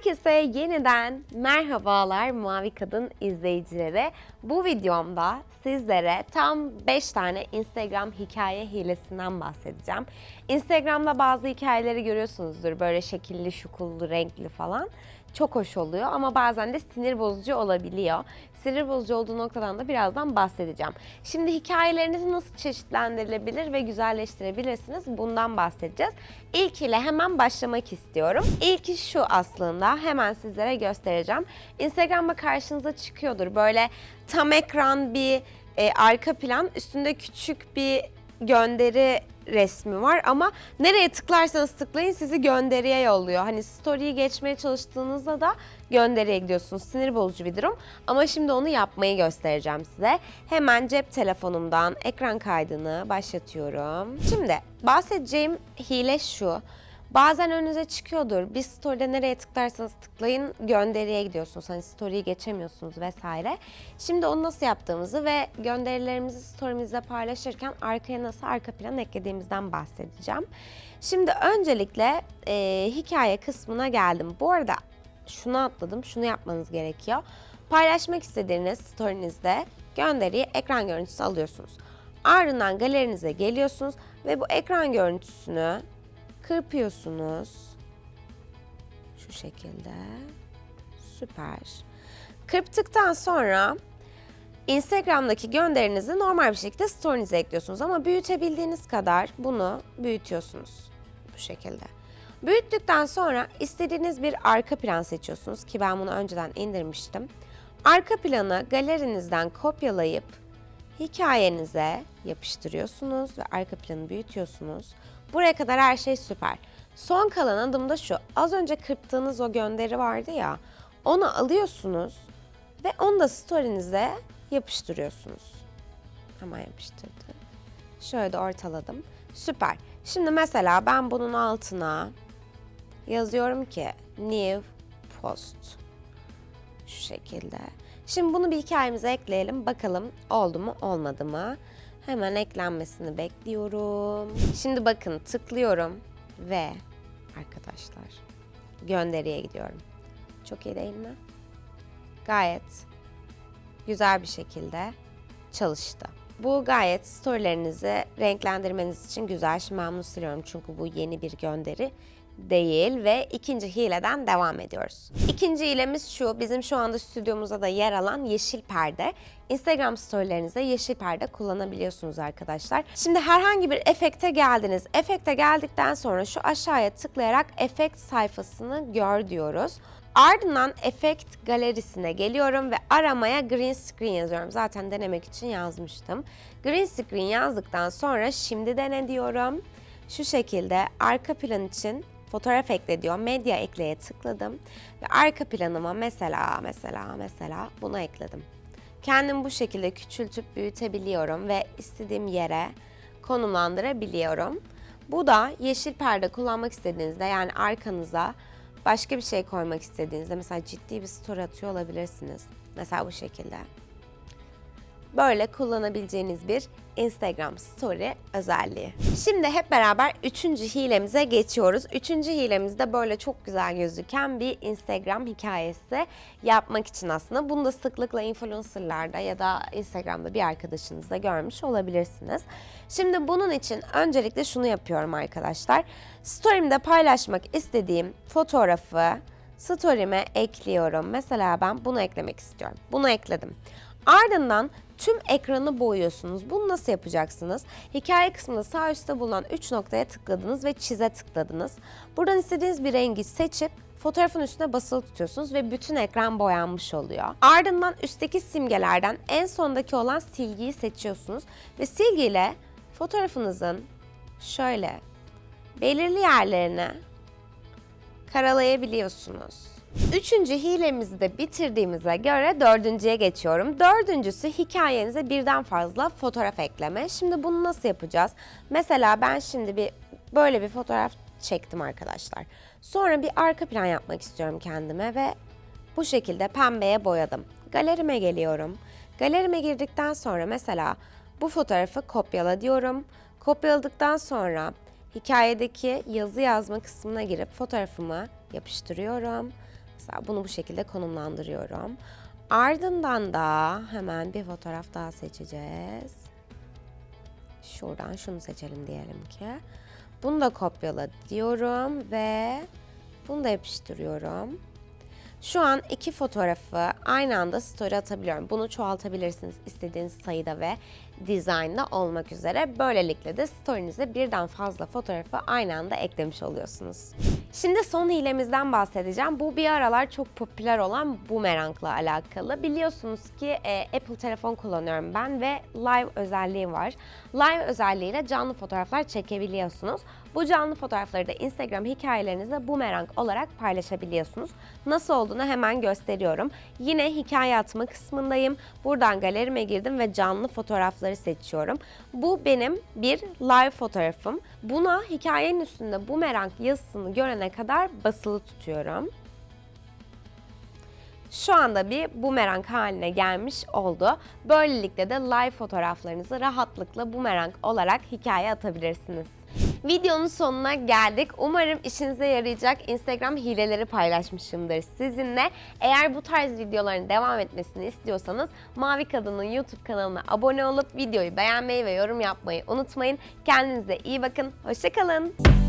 Herkese yeniden merhabalar Mavi Kadın izleyicileri. Bu videomda sizlere tam 5 tane Instagram hikaye hilesinden bahsedeceğim. Instagram'da bazı hikayeleri görüyorsunuzdur böyle şekilli, şukullu, renkli falan. Çok hoş oluyor ama bazen de sinir bozucu olabiliyor. Sinir bozucu olduğu noktadan da birazdan bahsedeceğim. Şimdi hikayelerinizi nasıl çeşitlendirilebilir ve güzelleştirebilirsiniz bundan bahsedeceğiz. İlk ile hemen başlamak istiyorum. İlki şu aslında hemen sizlere göstereceğim. Instagram'da karşınıza çıkıyordur böyle tam ekran bir e, arka plan üstünde küçük bir gönderi resmi var ama nereye tıklarsanız tıklayın sizi gönderiye yolluyor. Hani story'yi geçmeye çalıştığınızda da gönderiye gidiyorsunuz. Sinir bozucu bir durum ama şimdi onu yapmayı göstereceğim size. Hemen cep telefonumdan ekran kaydını başlatıyorum. Şimdi bahsedeceğim hile şu. Bazen önünüze çıkıyordur. Bir story'de nereye tıklarsanız tıklayın gönderiye gidiyorsunuz. Hani story'yi geçemiyorsunuz vesaire. Şimdi onu nasıl yaptığımızı ve gönderilerimizi story'mizde paylaşırken arkaya nasıl arka plan eklediğimizden bahsedeceğim. Şimdi öncelikle e, hikaye kısmına geldim. Bu arada şunu atladım, şunu yapmanız gerekiyor. Paylaşmak istediğiniz story'nizde gönderiyi ekran görüntüsü alıyorsunuz. Ardından galerinize geliyorsunuz ve bu ekran görüntüsünü kırpıyorsunuz. Şu şekilde. Süper. Kırptıktan sonra Instagram'daki gönderinizi normal bir şekilde story'nize ekliyorsunuz ama büyütebildiğiniz kadar bunu büyütüyorsunuz. Bu şekilde. Büyüttükten sonra istediğiniz bir arka plan seçiyorsunuz ki ben bunu önceden indirmiştim. Arka planı galerinizden kopyalayıp hikayenize yapıştırıyorsunuz ve arka planı büyütüyorsunuz. Buraya kadar her şey süper. Son kalan adım da şu. Az önce kırptığınız o gönderi vardı ya. Onu alıyorsunuz ve onu da story'nize yapıştırıyorsunuz. Hemen yapıştırdım. Şöyle de ortaladım. Süper. Şimdi mesela ben bunun altına yazıyorum ki new post. Şu şekilde. Şimdi bunu bir hikayemize ekleyelim. Bakalım oldu mu olmadı mı? Hemen eklenmesini bekliyorum. Şimdi bakın tıklıyorum ve arkadaşlar gönderiye gidiyorum. Çok iyi değil mi? Gayet güzel bir şekilde çalıştı. Bu gayet storylerinizi renklendirmeniz için güzel. Şimdi ben bunu siliyorum çünkü bu yeni bir gönderi değil ve ikinci hileden devam ediyoruz. İkinci hilemiz şu, bizim şu anda stüdyomuzda da yer alan yeşil perde. Instagram storylerinizde yeşil perde kullanabiliyorsunuz arkadaşlar. Şimdi herhangi bir efekte geldiniz. Efekte geldikten sonra şu aşağıya tıklayarak efekt sayfasını gör diyoruz. Ardından efekt galerisine geliyorum ve aramaya green screen yazıyorum. Zaten denemek için yazmıştım. Green screen yazdıktan sonra şimdi dene diyorum. Şu şekilde arka plan için fotoğraf ekle diyor. Medya ekleye tıkladım ve arka planıma mesela mesela mesela bunu ekledim. Kendim bu şekilde küçültüp büyütebiliyorum ve istediğim yere konumlandırabiliyorum. Bu da yeşil perde kullanmak istediğinizde yani arkanıza başka bir şey koymak istediğinizde mesela ciddi bir story atıyor olabilirsiniz. Mesela bu şekilde. Böyle kullanabileceğiniz bir Instagram Story özelliği. Şimdi hep beraber üçüncü hilemize geçiyoruz. Üçüncü hilemizde böyle çok güzel gözüken bir Instagram hikayesi yapmak için aslında. Bunu da sıklıkla influencerlarda ya da Instagram'da bir arkadaşınızda görmüş olabilirsiniz. Şimdi bunun için öncelikle şunu yapıyorum arkadaşlar. Story'imde paylaşmak istediğim fotoğrafı story'ime ekliyorum. Mesela ben bunu eklemek istiyorum. Bunu ekledim. Ardından tüm ekranı boyuyorsunuz. Bunu nasıl yapacaksınız? Hikaye kısmında sağ üstte bulunan 3 noktaya tıkladınız ve çize tıkladınız. Buradan istediğiniz bir rengi seçip fotoğrafın üstüne basılı tutuyorsunuz ve bütün ekran boyanmış oluyor. Ardından üstteki simgelerden en sondaki olan silgiyi seçiyorsunuz ve silgiyle fotoğrafınızın şöyle belirli yerlerine karalayabiliyorsunuz. Üçüncü hilemizi de bitirdiğimize göre dördüncüye geçiyorum. Dördüncüsü hikayenize birden fazla fotoğraf ekleme. Şimdi bunu nasıl yapacağız? Mesela ben şimdi bir böyle bir fotoğraf çektim arkadaşlar. Sonra bir arka plan yapmak istiyorum kendime ve bu şekilde pembeye boyadım. Galerime geliyorum. Galerime girdikten sonra mesela bu fotoğrafı kopyala diyorum. Kopyaladıktan sonra hikayedeki yazı yazma kısmına girip fotoğrafımı yapıştırıyorum Mesela bunu bu şekilde konumlandırıyorum. Ardından da hemen bir fotoğraf daha seçeceğiz. Şuradan şunu seçelim diyelim ki. Bunu da kopyala diyorum ve bunu da yapıştırıyorum. Şu an iki fotoğrafı aynı anda story atabiliyorum. Bunu çoğaltabilirsiniz istediğiniz sayıda ve dizaynda olmak üzere. Böylelikle de story'nize birden fazla fotoğrafı aynı anda eklemiş oluyorsunuz. Şimdi son hilemizden bahsedeceğim. Bu bir aralar çok popüler olan Boomerang'la alakalı. Biliyorsunuz ki e, Apple telefon kullanıyorum ben ve Live özelliği var. Live özelliğiyle canlı fotoğraflar çekebiliyorsunuz. Bu canlı fotoğrafları da Instagram hikayelerinizde Boomerang olarak paylaşabiliyorsunuz. Nasıl olduğunu hemen gösteriyorum. Yine hikaye atma kısmındayım. Buradan galerime girdim ve canlı fotoğrafları seçiyorum. Bu benim bir live fotoğrafım. Buna hikayenin üstünde Boomerang yazısını görene kadar basılı tutuyorum. Şu anda bir bumerang haline gelmiş oldu. Böylelikle de live fotoğraflarınızı rahatlıkla bumerang olarak hikaye atabilirsiniz. Videonun sonuna geldik. Umarım işinize yarayacak Instagram hileleri paylaşmışımdır sizinle. Eğer bu tarz videoların devam etmesini istiyorsanız Mavi Kadın'ın YouTube kanalına abone olup videoyu beğenmeyi ve yorum yapmayı unutmayın. Kendinize iyi bakın. Hoşçakalın.